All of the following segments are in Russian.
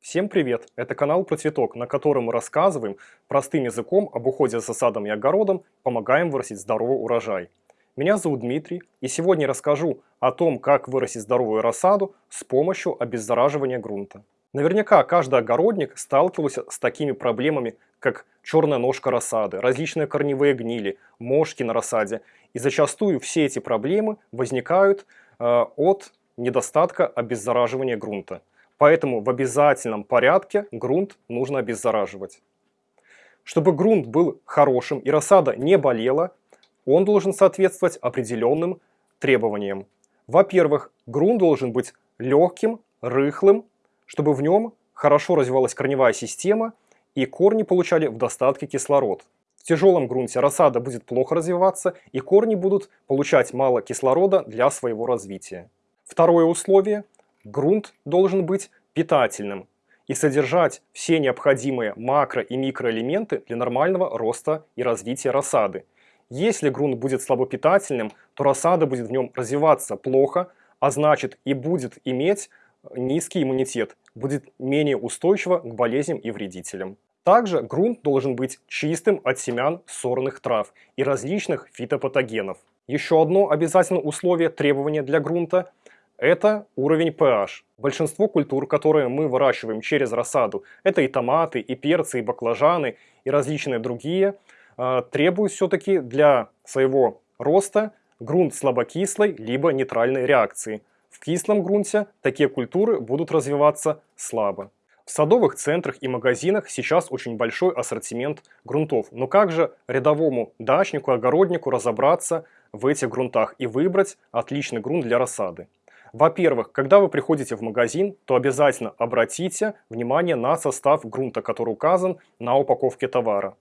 Всем привет! Это канал про цветок, на котором мы рассказываем простым языком об уходе за садом и огородом, помогаем вырастить здоровый урожай. Меня зовут Дмитрий, и сегодня расскажу о том, как вырастить здоровую рассаду с помощью обеззараживания грунта. Наверняка каждый огородник сталкивался с такими проблемами, как черная ножка рассады, различные корневые гнили, мошки на рассаде. И зачастую все эти проблемы возникают э, от недостатка обеззараживания грунта. Поэтому в обязательном порядке грунт нужно обеззараживать. Чтобы грунт был хорошим и рассада не болела, он должен соответствовать определенным требованиям. Во-первых, грунт должен быть легким, рыхлым, чтобы в нем хорошо развивалась корневая система и корни получали в достатке кислород. В тяжелом грунте рассада будет плохо развиваться и корни будут получать мало кислорода для своего развития. Второе условие – грунт должен быть питательным и содержать все необходимые макро- и микроэлементы для нормального роста и развития рассады. Если грунт будет слабопитательным, то рассада будет в нем развиваться плохо, а значит и будет иметь низкий иммунитет, будет менее устойчива к болезням и вредителям. Также грунт должен быть чистым от семян сорных трав и различных фитопатогенов. Еще одно обязательное условие требования для грунта это уровень pH. Большинство культур, которые мы выращиваем через рассаду, это и томаты, и перцы, и баклажаны, и различные другие, а, требуют все-таки для своего роста грунт слабокислой либо нейтральной реакции. В кислом грунте такие культуры будут развиваться слабо. В садовых центрах и магазинах сейчас очень большой ассортимент грунтов. Но как же рядовому дачнику, огороднику разобраться в этих грунтах и выбрать отличный грунт для рассады? Во-первых, когда вы приходите в магазин, то обязательно обратите внимание на состав грунта, который указан на упаковке товара.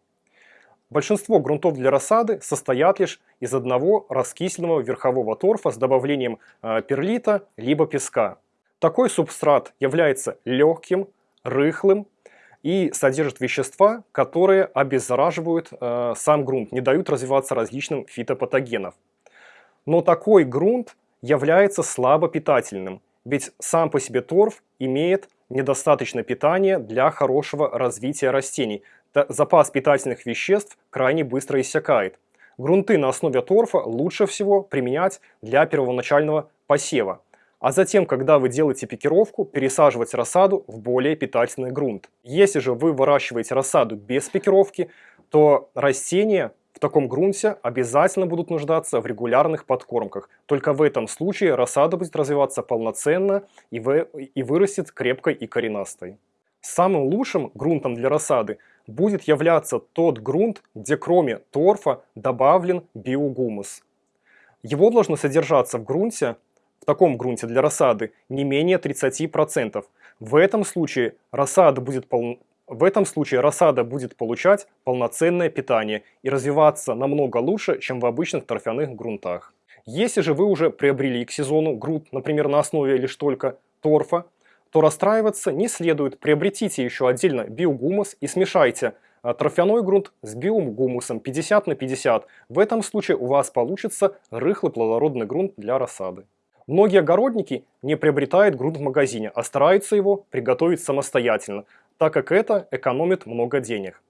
Большинство грунтов для рассады состоят лишь из одного раскисленного верхового торфа с добавлением э, перлита либо песка. Такой субстрат является легким, рыхлым и содержит вещества, которые обеззараживают э, сам грунт, не дают развиваться различным фитопатогенам. Но такой грунт является слабопитательным, ведь сам по себе торф имеет недостаточно питания для хорошего развития растений. Запас питательных веществ крайне быстро иссякает. Грунты на основе торфа лучше всего применять для первоначального посева. А затем, когда вы делаете пикировку, пересаживать рассаду в более питательный грунт. Если же вы выращиваете рассаду без пикировки, то растения в таком грунте обязательно будут нуждаться в регулярных подкормках. Только в этом случае рассада будет развиваться полноценно и, вы, и вырастет крепкой и коренастой. Самым лучшим грунтом для рассады будет являться тот грунт, где кроме торфа добавлен биогумус. Его должно содержаться в грунте, в таком грунте для рассады, не менее 30%. В этом случае рассада будет пол, в этом случае рассада будет получать полноценное питание и развиваться намного лучше, чем в обычных торфяных грунтах. Если же вы уже приобрели к сезону грунт, например, на основе лишь только торфа, то расстраиваться не следует. Приобретите еще отдельно биогумус и смешайте а, торфяной грунт с биогумусом 50 на 50. В этом случае у вас получится рыхлый плодородный грунт для рассады. Многие огородники не приобретают грунт в магазине, а стараются его приготовить самостоятельно так как это экономит много денег.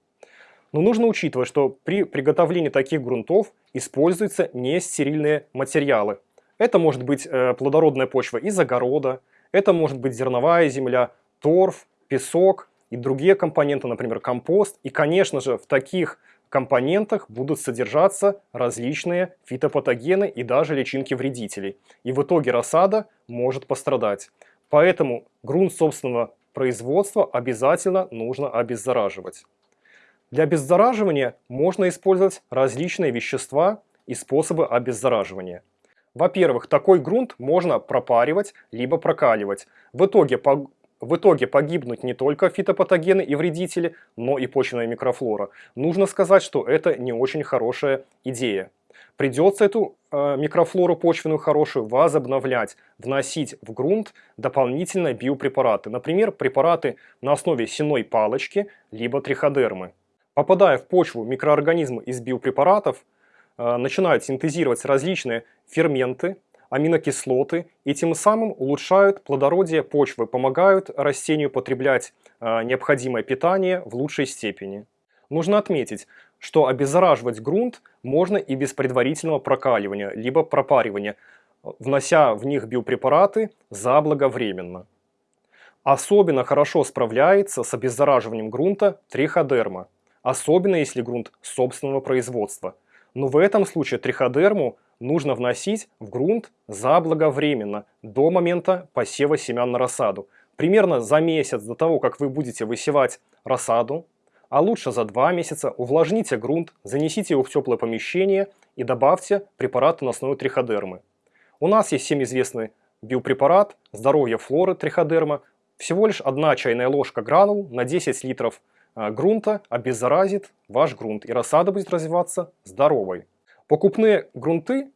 Но нужно учитывать, что при приготовлении таких грунтов используются нестерильные материалы. Это может быть э, плодородная почва из огорода, это может быть зерновая земля, торф, песок и другие компоненты, например, компост. И, конечно же, в таких компонентах будут содержаться различные фитопатогены и даже личинки вредителей. И в итоге рассада может пострадать. Поэтому грунт собственного производства обязательно нужно обеззараживать. Для обеззараживания можно использовать различные вещества и способы обеззараживания. Во-первых, такой грунт можно пропаривать, либо прокаливать. В итоге, по, в итоге погибнут не только фитопатогены и вредители, но и почвенная микрофлора. Нужно сказать, что это не очень хорошая идея. Придется эту э, микрофлору почвенную хорошую возобновлять, вносить в грунт дополнительные биопрепараты. Например, препараты на основе сеной палочки, либо триходермы. Попадая в почву, микроорганизмы из биопрепаратов э, начинают синтезировать различные ферменты, аминокислоты и тем самым улучшают плодородие почвы, помогают растению потреблять э, необходимое питание в лучшей степени. Нужно отметить, что обеззараживать грунт можно и без предварительного прокаливания, либо пропаривания, внося в них биопрепараты заблаговременно. Особенно хорошо справляется с обеззараживанием грунта триходерма, особенно если грунт собственного производства. Но в этом случае триходерму нужно вносить в грунт заблаговременно, до момента посева семян на рассаду. Примерно за месяц до того, как вы будете высевать рассаду, а лучше за два месяца увлажните грунт, занесите его в теплое помещение и добавьте препараты на основе триходермы. У нас есть всем известный биопрепарат «Здоровье флоры триходерма». Всего лишь одна чайная ложка гранул на 10 литров а, грунта обеззаразит ваш грунт, и рассада будет развиваться здоровой. Покупные грунты,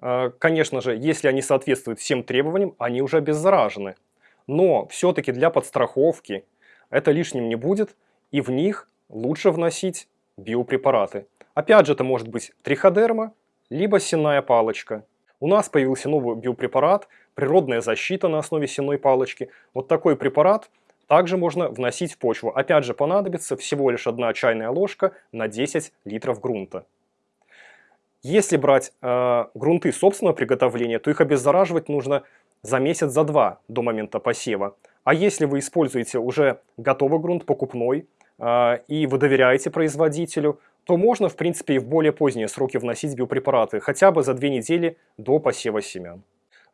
а, конечно же, если они соответствуют всем требованиям, они уже обеззаражены. Но все-таки для подстраховки это лишним не будет, и в них лучше вносить биопрепараты. Опять же, это может быть триходерма, либо сенная палочка. У нас появился новый биопрепарат, природная защита на основе сенной палочки. Вот такой препарат также можно вносить в почву. Опять же, понадобится всего лишь одна чайная ложка на 10 литров грунта. Если брать э, грунты собственного приготовления, то их обеззараживать нужно за месяц, за два до момента посева. А если вы используете уже готовый грунт, покупной, и вы доверяете производителю, то можно, в принципе, и в более поздние сроки вносить биопрепараты, хотя бы за две недели до посева семян.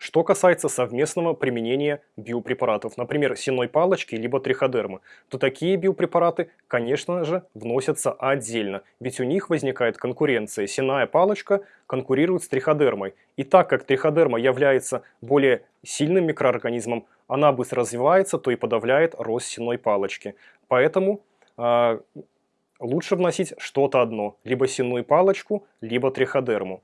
Что касается совместного применения биопрепаратов, например, сенной палочки либо триходермы, то такие биопрепараты, конечно же, вносятся отдельно, ведь у них возникает конкуренция. Сенная палочка конкурирует с триходермой. И так как триходерма является более сильным микроорганизмом, она быстро развивается, то и подавляет рост сенной палочки. Поэтому лучше вносить что-то одно, либо сенную палочку, либо триходерму.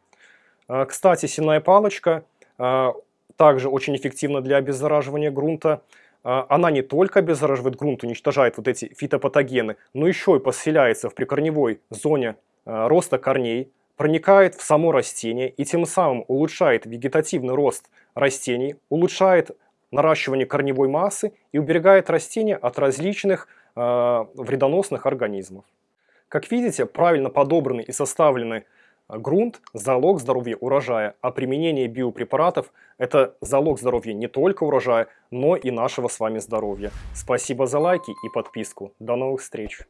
Э, кстати, сенная палочка э, также очень эффективна для обеззараживания грунта. А, она не только обеззараживает грунт, уничтожает вот эти фитопатогены, но еще и поселяется в прикорневой зоне а, роста корней, проникает в само растение и тем самым улучшает вегетативный рост растений, улучшает наращивание корневой массы и уберегает растения от различных вредоносных организмов. Как видите, правильно подобранный и составленный Грунт – залог здоровья урожая, а применение биопрепаратов – это залог здоровья не только урожая, но и нашего с вами здоровья. Спасибо за лайки и подписку. До новых встреч!